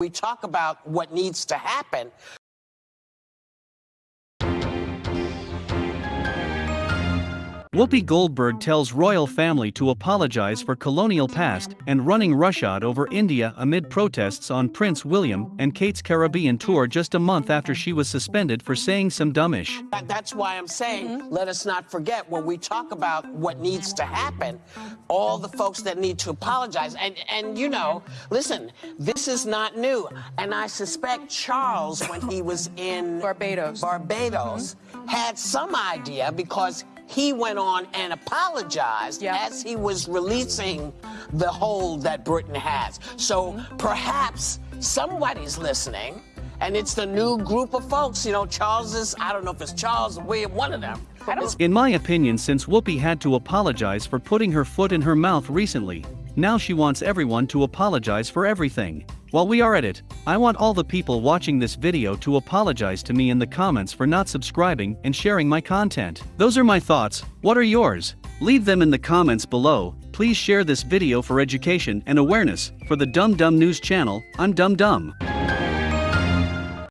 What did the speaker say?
We talk about what needs to happen. Whoopi Goldberg tells royal family to apologize for colonial past and running roughshod over India amid protests on Prince William and Kate's Caribbean tour just a month after she was suspended for saying some dumbish. That- That's why I'm saying, mm-hmm. let us not forget when we talk about what needs to happen, all the folks that need to apologize. And, and you know, listen, this is not new. And I suspect Charles, when he was in Barbados. Barbados, mm-hmm. had some idea because he went on and apologized Yeah. as he was releasing the hold that Britain has. So perhaps somebody's listening. And it's the new group of folks, you know, Charles is, I don't know if it's Charles or William, one of them. In my opinion, since Whoopi had to apologize for putting her foot in her mouth recently, now she wants everyone to apologize for everything. While we are at it, I want all the people watching this video to apologize to me in the comments for not subscribing and sharing my content. Those are my thoughts, what are yours? Leave them in the comments below, please share this video for education and awareness. For the Dumb Dumb News channel, I'm Dumb Dumb.